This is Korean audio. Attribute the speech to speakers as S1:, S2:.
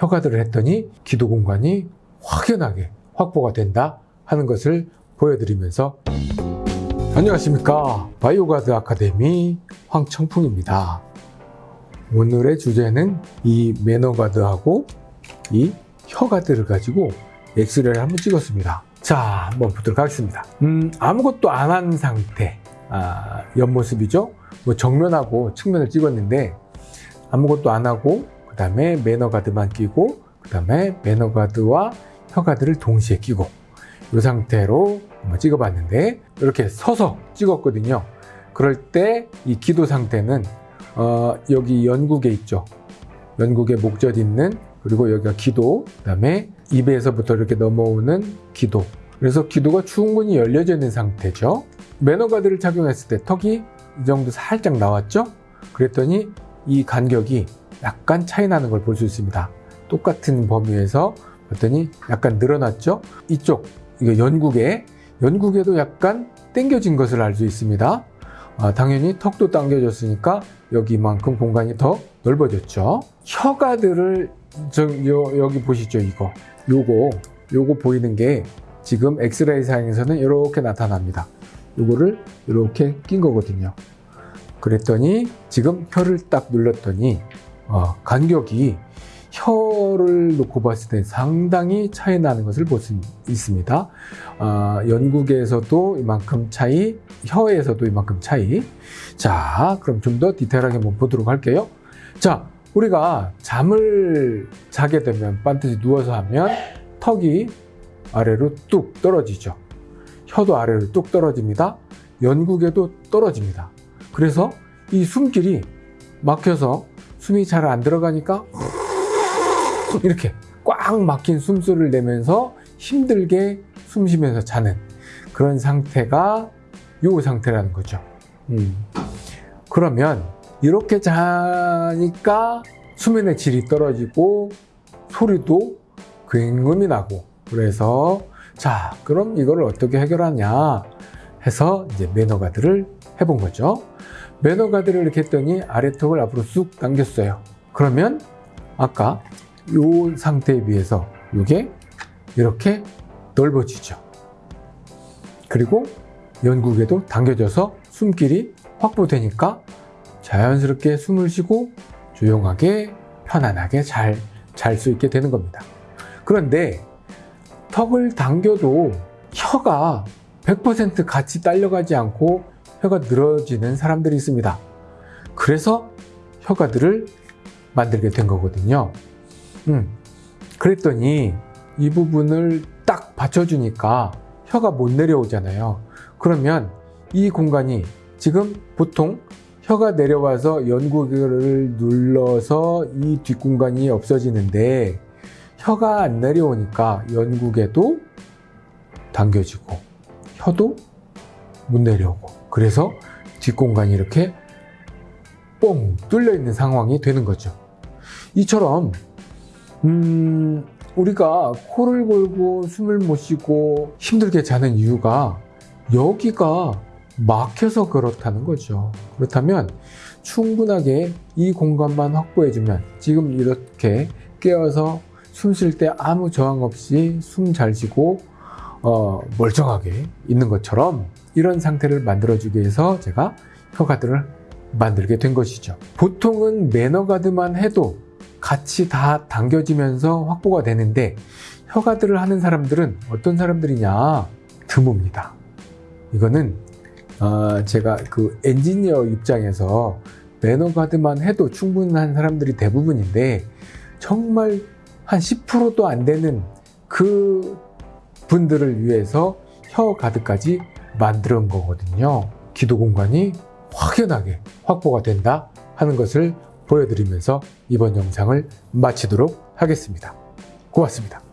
S1: 혀가들을 했더니 기도 공간이 확연하게 확보가 된다 하는 것을 보여드리면서 안녕하십니까. 바이오가드 아카데미 황청풍입니다. 오늘의 주제는 이 매너가드하고 이 혀가드를 가지고 엑스레이를 한번 찍었습니다. 자 한번 보도록 하겠습니다. 음, 아무것도 안 한 상태. 아, 옆모습이죠? 뭐 정면하고 측면을 찍었는데 아무것도 안 하고 그 다음에 매너가드만 끼고 그 다음에 매너가드와 혀가드를 동시에 끼고 이 상태로 한번 찍어봤는데 이렇게 서서 찍었거든요. 그럴 때 이 기도 상태는 어, 여기 연국에 있죠. 연국에 목젖 있는 그리고 여기가 기도 그 다음에 입에서부터 이렇게 넘어오는 기도. 그래서 기도가 충분히 열려져 있는 상태죠. 매너가드를 착용했을 때 턱이 이 정도 살짝 나왔죠? 그랬더니 이 간격이 약간 차이 나는 걸 볼 수 있습니다. 똑같은 범위에서 봤더니 약간 늘어났죠? 이쪽 이거 연국에 연국에도 약간 당겨진 것을 알 수 있습니다. 아, 당연히 턱도 당겨졌으니까 여기만큼 공간이 더 넓어졌죠. 혀가들을 저, 요, 여기 보시죠 이거. 요거 요거 보이는 게 지금 엑스레이 상에서는 이렇게 나타납니다. 요거를 이렇게 낀 거거든요. 그랬더니 지금 혀를 딱 눌렀더니 어, 간격이 혀를 놓고 봤을 때 상당히 차이 나는 것을 볼 수 있습니다. 어, 연국에서도 이만큼 차이, 혀에서도 이만큼 차이. 자, 그럼 좀 더 디테일하게 한번 보도록 할게요. 자, 우리가 잠을 자게 되면 반드시 누워서 하면 턱이 아래로 뚝 떨어지죠. 혀도 아래로 뚝 떨어집니다. 연국에도 떨어집니다. 그래서 이 숨길이 막혀서 숨이 잘 안 들어가니까 이렇게 꽉 막힌 숨소리를 내면서 힘들게 숨 쉬면서 자는 그런 상태가 요 상태라는 거죠 음. 그러면 이렇게 자니까 수면의 질이 떨어지고 소리도 굉음이 나고 그래서 자 그럼 이걸 어떻게 해결하냐 해서 이제 매너가드를 해본 거죠 매너 가드를 이렇게 했더니 아래턱을 앞으로 쑥 당겼어요. 그러면 아까 이 상태에 비해서 이게 이렇게 넓어지죠. 그리고 연국에도 당겨져서 숨길이 확보되니까 자연스럽게 숨을 쉬고 조용하게 편안하게 잘 잘 수 있게 되는 겁니다. 그런데 턱을 당겨도 혀가 100% 같이 딸려가지 않고 혀가 늘어지는 사람들이 있습니다. 그래서 혀가들을 만들게 된 거거든요. 음, 그랬더니 이 부분을 딱 받쳐주니까 혀가 못 내려오잖아요. 그러면 이 공간이 지금 보통 혀가 내려와서 연구를 눌러서 이 뒷공간이 없어지는데 혀가 안 내려오니까 연국에도 당겨지고 혀도 못 내려오고. 그래서 뒷공간이 이렇게 뻥 뚫려 있는 상황이 되는 거죠. 이처럼 음, 우리가 코를 골고 숨을 못 쉬고 힘들게 자는 이유가 여기가 막혀서 그렇다는 거죠. 그렇다면 충분하게 이 공간만 확보해주면 지금 이렇게 깨어서 숨 쉴 때 아무 저항 없이 숨 잘 쉬고 어, 멀쩡하게 있는 것처럼 이런 상태를 만들어주기 위해서 제가 혀가드를 만들게 된 것이죠. 보통은 매너가드만 해도 같이 다 당겨지면서 확보가 되는데 혀가드를 하는 사람들은 어떤 사람들이냐 드뭅니다. 이거는 어, 제가 그 엔지니어 입장에서 매너가드만 해도 충분한 사람들이 대부분인데 정말 한 10%도 안 되는 그 분들을 위해서 혀 가드까지 만들어 거거든요 기도 공간이 확연하게 확보가 된다 하는 것을 보여드리면서 이번 영상을 마치도록 하겠습니다. 고맙습니다.